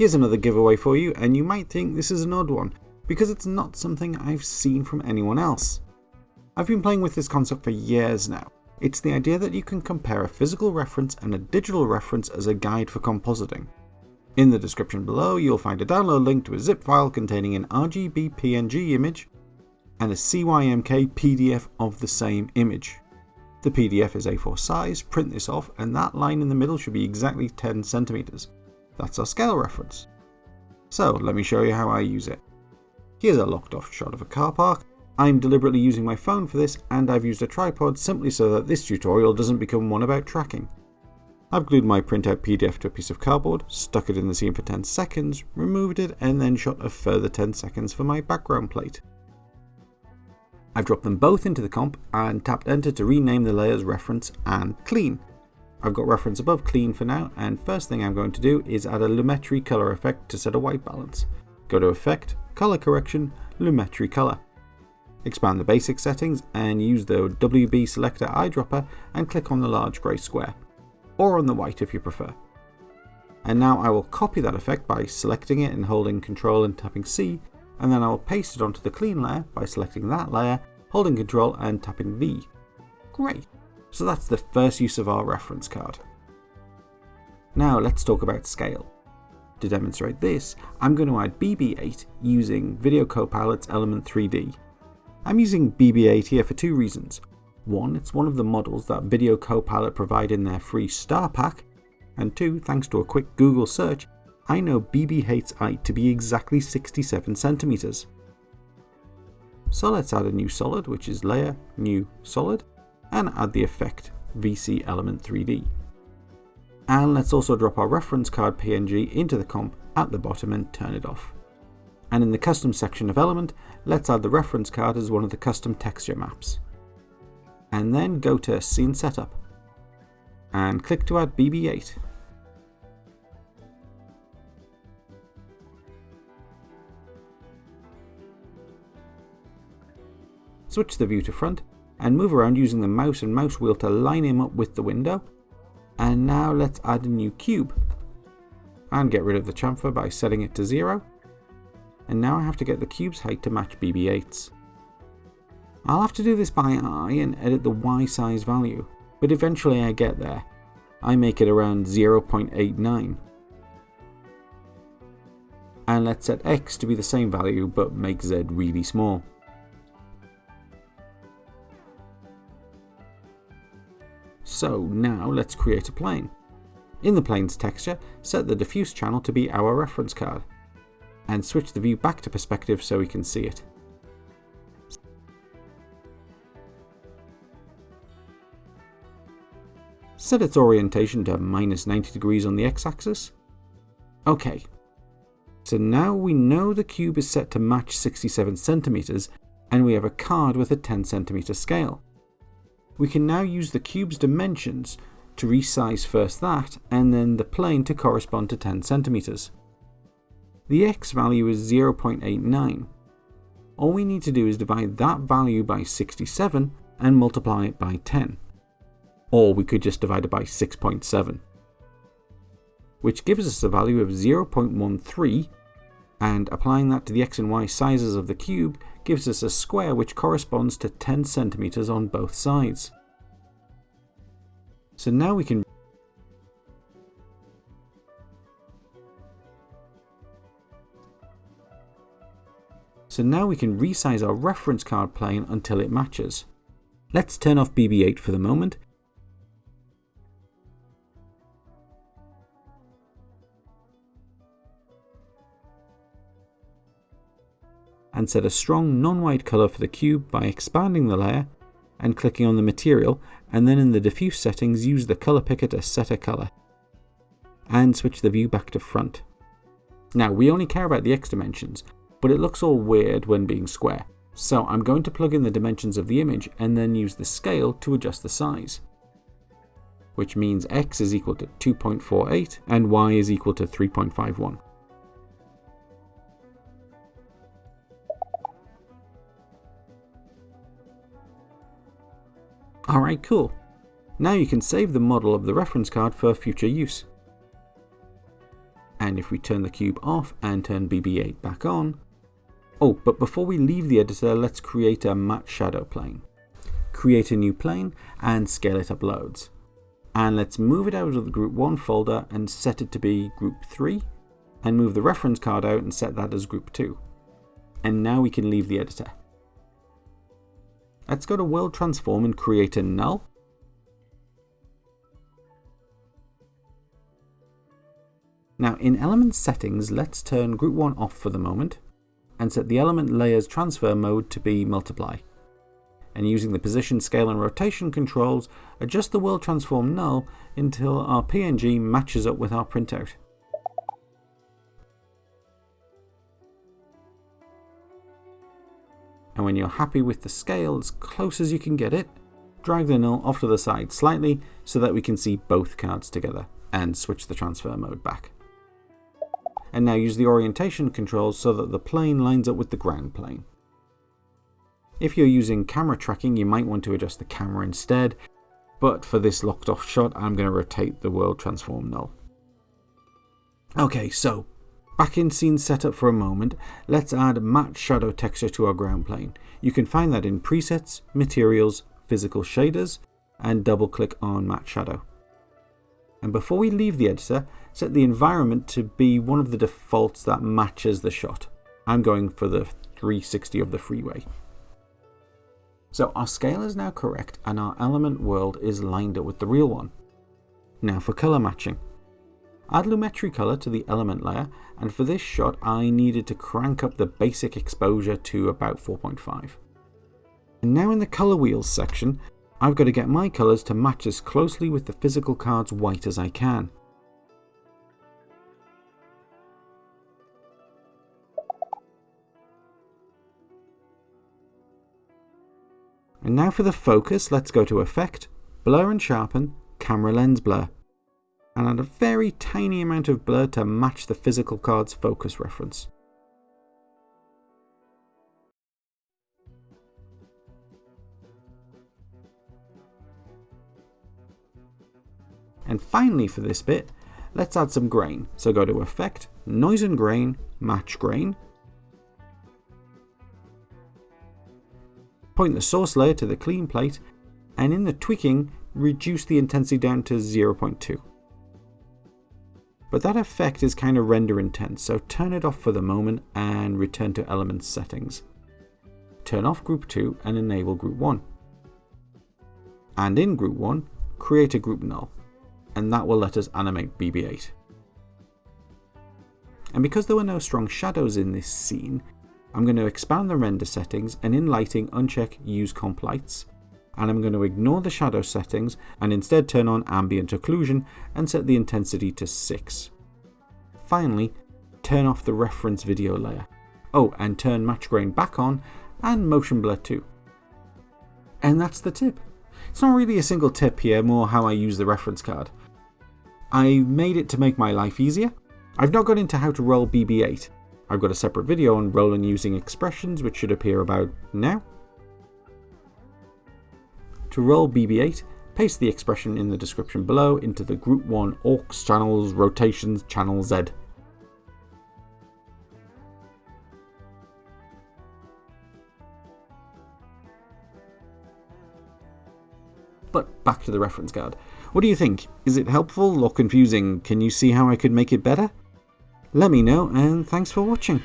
Here's another giveaway for you, and you might think this is an odd one, because it's not something I've seen from anyone else. I've been playing with this concept for years now. It's the idea that you can compare a physical reference and a digital reference as a guide for compositing. In the description below, you'll find a download link to a zip file containing an RGB PNG image and a CYMK PDF of the same image. The PDF is A4 size, print this off, and that line in the middle should be exactly 10 centimeters. That's our scale reference. So let me show you how I use it. Here's a locked off shot of a car park. I'm deliberately using my phone for this and I've used a tripod simply so that this tutorial doesn't become one about tracking. I've glued my printout PDF to a piece of cardboard, stuck it in the scene for 10 seconds, removed it and then shot a further 10 seconds for my background plate. I've dropped them both into the comp and tapped enter to rename the layers reference and clean. I've got reference above clean for now and first thing I'm going to do is add a Lumetri color effect to set a white balance. Go to effect, color correction, Lumetri color. Expand the basic settings and use the WB selector eyedropper and click on the large grey square, or on the white if you prefer. And now I will copy that effect by selecting it and holding Ctrl and tapping C and then I will paste it onto the clean layer by selecting that layer, holding Ctrl and tapping V. Great! So that's the first use of our reference card. Now let's talk about scale. To demonstrate this, I'm going to add BB8 using Video Copilot's Element 3D. I'm using BB8 here for two reasons. One, it's one of the models that Video Copilot provide in their free star pack, and two, thanks to a quick Google search, I know BB8's height to be exactly 67 centimeters. So let's add a new solid, which is layer, new solid, and add the effect VC element 3D. And let's also drop our reference card PNG into the comp at the bottom and turn it off. And in the custom section of element, let's add the reference card as one of the custom texture maps. And then go to scene setup and click to add BB8 switch the view to front, and move around using the mouse and mouse wheel to line him up with the window. And now let's add a new cube. And get rid of the chamfer by setting it to 0. And now I have to get the cube's height to match BB-8's. I'll have to do this by eye and edit the Y size value, but eventually I get there. I make it around 0.89. And let's set X to be the same value but make Z really small. So now let's create a plane. In the plane's texture, set the diffuse channel to be our reference card, and switch the view back to perspective so we can see it. Set its orientation to minus 90 degrees on the x-axis. Okay, so now we know the cube is set to match 67 centimeters, and we have a card with a 10 centimeter scale we can now use the cube's dimensions to resize first that, and then the plane to correspond to 10 centimeters. The x value is 0.89. All we need to do is divide that value by 67 and multiply it by 10. Or we could just divide it by 6.7. Which gives us a value of 0.13 and applying that to the x and y sizes of the cube gives us a square which corresponds to 10 centimeters on both sides. So now we can So now we can resize our reference card plane until it matches. Let's turn off BB-8 for the moment and set a strong non-white colour for the cube by expanding the layer and clicking on the material and then in the diffuse settings use the colour picker to set a colour and switch the view back to front. Now we only care about the x dimensions but it looks all weird when being square so I'm going to plug in the dimensions of the image and then use the scale to adjust the size which means x is equal to 2.48 and y is equal to 3.51. Alright, cool. Now you can save the model of the reference card for future use. And if we turn the cube off and turn BB8 back on, oh, but before we leave the editor, let's create a matte shadow plane. Create a new plane and scale it up loads. And let's move it out of the group 1 folder and set it to be group 3 and move the reference card out and set that as group 2. And now we can leave the editor. Let's go to World Transform and create a null. Now in element settings, let's turn group 1 off for the moment and set the element layers transfer mode to be multiply. And using the position, scale and rotation controls, adjust the world transform null until our PNG matches up with our printout. And when you're happy with the scale as close as you can get it, drag the null off to the side slightly so that we can see both cards together and switch the transfer mode back. And now use the orientation controls so that the plane lines up with the ground plane. If you're using camera tracking, you might want to adjust the camera instead, but for this locked off shot, I'm going to rotate the world transform null. Okay, so Back in scene setup for a moment, let's add matte shadow texture to our ground plane. You can find that in presets, materials, physical shaders, and double click on matte shadow. And before we leave the editor, set the environment to be one of the defaults that matches the shot. I'm going for the 360 of the freeway. So our scale is now correct and our element world is lined up with the real one. Now for color matching. Add Lumetri color to the element layer, and for this shot I needed to crank up the basic exposure to about 4.5. And now in the color wheels section, I've got to get my colors to match as closely with the physical card's white as I can. And now for the focus, let's go to Effect, Blur and Sharpen, Camera Lens Blur and add a very tiny amount of blur to match the physical card's focus reference. And finally for this bit, let's add some grain. So go to Effect, Noise and Grain, Match Grain. Point the source layer to the clean plate, and in the tweaking, reduce the intensity down to 0.2. But that effect is kind of render intense, so turn it off for the moment and return to Elements settings. Turn off Group 2 and enable Group 1. And in Group 1, create a group null, and that will let us animate BB-8. And because there were no strong shadows in this scene, I'm going to expand the render settings and in lighting uncheck use comp lights and I'm going to ignore the shadow settings and instead turn on ambient occlusion and set the intensity to 6. Finally, turn off the reference video layer. Oh, and turn match grain back on and motion blur too. And that's the tip. It's not really a single tip here, more how I use the reference card. I made it to make my life easier. I've not got into how to roll BB-8. I've got a separate video on rolling using expressions which should appear about now. To roll BB-8, paste the expression in the description below into the Group 1 aux channels rotations channel Z. But back to the reference card. What do you think? Is it helpful or confusing? Can you see how I could make it better? Let me know and thanks for watching.